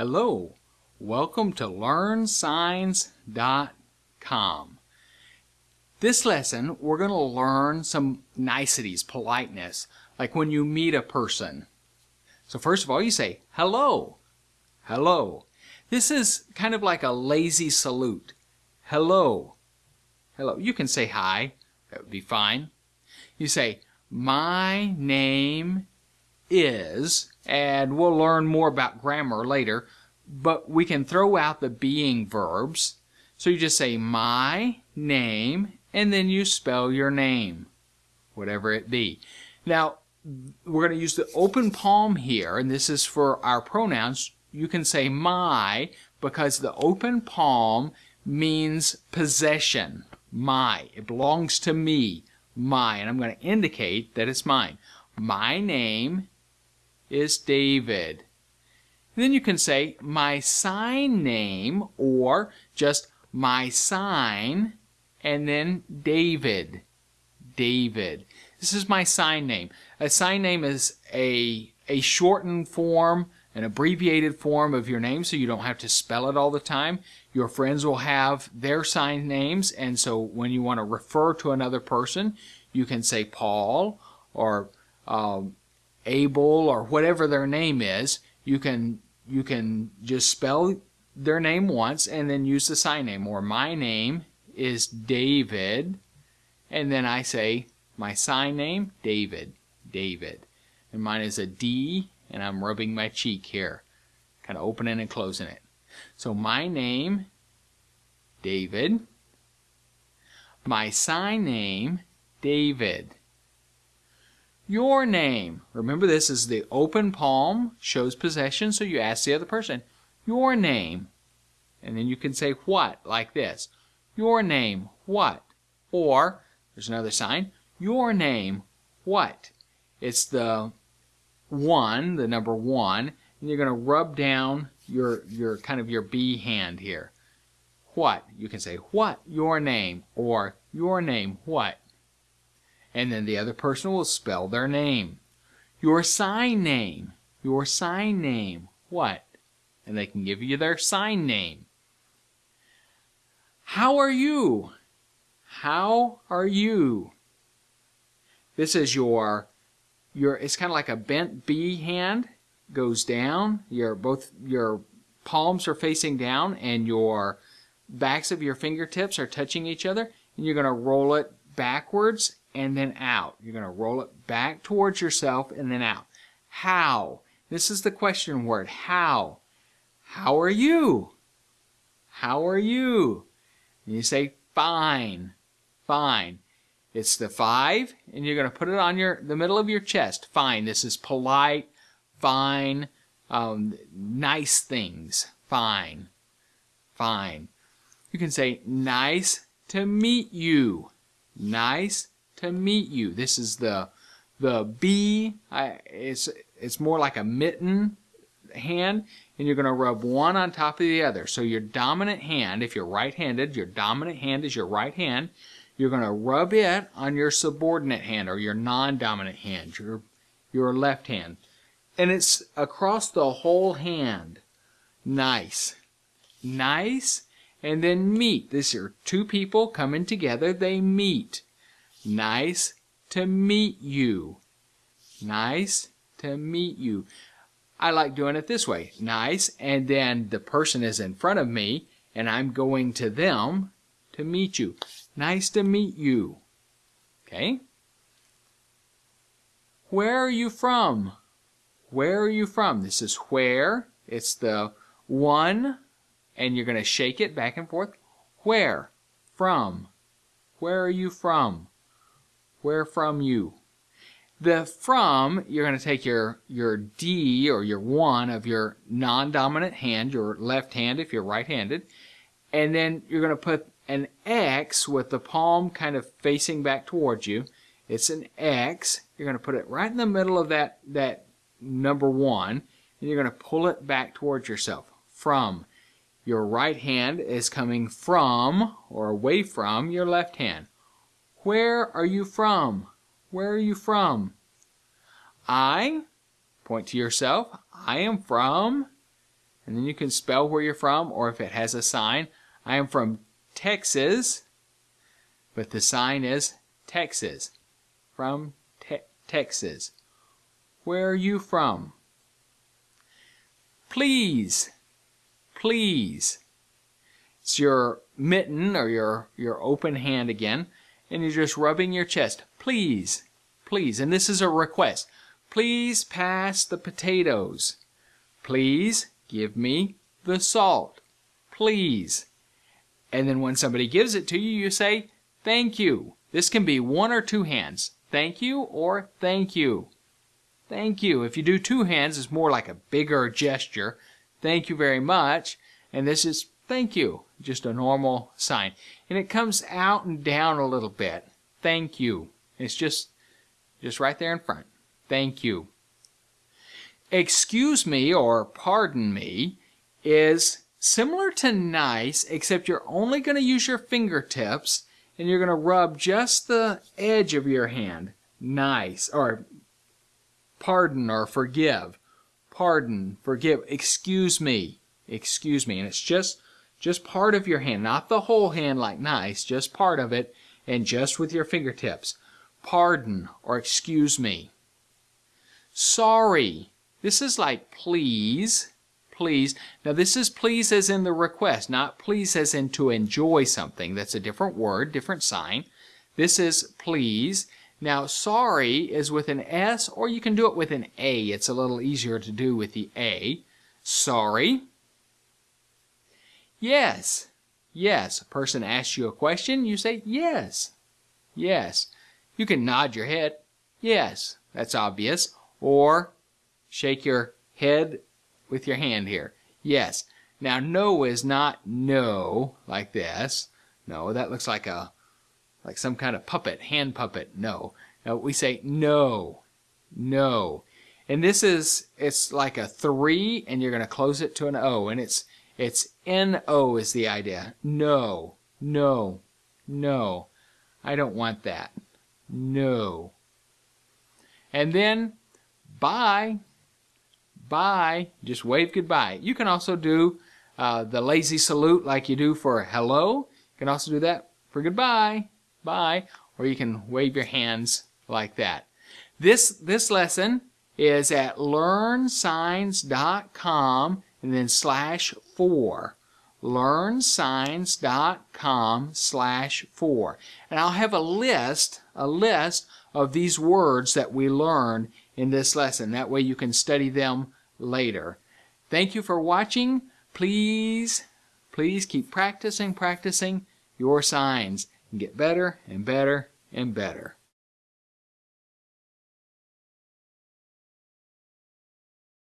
Hello, welcome to LearnSigns.com. This lesson, we're going to learn some niceties, politeness, like when you meet a person. So first of all, you say, hello, hello. This is kind of like a lazy salute. Hello, hello. You can say hi, that would be fine. You say, my name is, and we'll learn more about grammar later, but we can throw out the being verbs. So you just say my name, and then you spell your name, whatever it be. Now, we're going to use the open palm here, and this is for our pronouns. You can say my, because the open palm means possession. My. It belongs to me. My. And I'm going to indicate that it's mine. My name is David. And then you can say my sign name or just my sign and then David. David. This is my sign name. A sign name is a, a shortened form, an abbreviated form of your name so you don't have to spell it all the time. Your friends will have their sign names and so when you want to refer to another person, you can say Paul or um, Abel or whatever their name is, you can you can just spell their name once and then use the sign name. Or my name is David, and then I say my sign name, David, David. And mine is a D, and I'm rubbing my cheek here, kind of opening and closing it. So my name, David. My sign name, David your name. Remember this is the open palm, shows possession, so you ask the other person, your name. And then you can say what, like this. Your name, what? Or, there's another sign, your name, what? It's the one, the number one, and you're going to rub down your, your kind of your B hand here. What? You can say, what? Your name. Or, your name, what? And then the other person will spell their name. Your sign name. Your sign name. What? And they can give you their sign name. How are you? How are you? This is your, your it's kind of like a bent B hand, goes down. Your both your palms are facing down and your backs of your fingertips are touching each other and you're going to roll it backwards and then out. You're going to roll it back towards yourself and then out. How? This is the question word. How? How are you? How are you? And you say fine. Fine. It's the five, and you're going to put it on your the middle of your chest. Fine. This is polite, fine, um, nice things. Fine. Fine. You can say nice to meet you. Nice to meet you. This is the the B. I, it's it's more like a mitten hand, and you're going to rub one on top of the other. So your dominant hand, if you're right-handed, your dominant hand is your right hand. You're going to rub it on your subordinate hand or your non-dominant hand, your your left hand, and it's across the whole hand. Nice, nice, and then meet. These are two people coming together. They meet. Nice to meet you. Nice to meet you. I like doing it this way. Nice, and then the person is in front of me, and I'm going to them to meet you. Nice to meet you. Okay? Where are you from? Where are you from? This is where. It's the one, and you're going to shake it back and forth. Where? From. Where are you from? Where from you? The from, you're going to take your, your D or your 1 of your non-dominant hand, your left hand if you're right-handed, and then you're going to put an X with the palm kind of facing back towards you. It's an X. You're going to put it right in the middle of that, that number 1, and you're going to pull it back towards yourself. From. Your right hand is coming from or away from your left hand. Where are you from? Where are you from? I, point to yourself, I am from, and then you can spell where you're from or if it has a sign. I am from Texas, but the sign is Texas. From te Texas. Where are you from? Please. Please. It's your mitten or your, your open hand again, and you're just rubbing your chest. Please. Please. And this is a request. Please pass the potatoes. Please give me the salt. Please. And then when somebody gives it to you, you say, thank you. This can be one or two hands. Thank you or thank you. Thank you. If you do two hands, it's more like a bigger gesture. Thank you very much. And this is thank you, just a normal sign. And it comes out and down a little bit. Thank you. It's just, just right there in front. Thank you. Excuse me or pardon me is similar to nice, except you're only going to use your fingertips and you're going to rub just the edge of your hand. Nice. Or pardon or forgive. Pardon, forgive, excuse me, excuse me. And it's just, just part of your hand, not the whole hand like nice, just part of it and just with your fingertips. Pardon or excuse me. Sorry. This is like please, please. Now this is please as in the request, not please as in to enjoy something. That's a different word, different sign. This is please. Now, sorry is with an S, or you can do it with an A. It's a little easier to do with the A. Sorry. Yes. Yes. A person asks you a question, you say yes. Yes. You can nod your head. Yes. That's obvious. Or shake your head with your hand here. Yes. Now, no is not no, like this. No, that looks like a like some kind of puppet, hand puppet. No. Now we say no, no. And this is, it's like a three and you're going to close it to an O and it's, it's N-O is the idea. No, no, no. I don't want that. No. And then bye, bye, just wave goodbye. You can also do uh, the lazy salute like you do for hello. You can also do that for goodbye bye, or you can wave your hands like that. This, this lesson is at learnsigns.com and then slash 4 learnsigns.com slash 4 and I'll have a list a list of these words that we learned in this lesson. That way you can study them later. Thank you for watching. Please please keep practicing practicing your signs. And get better and better and better.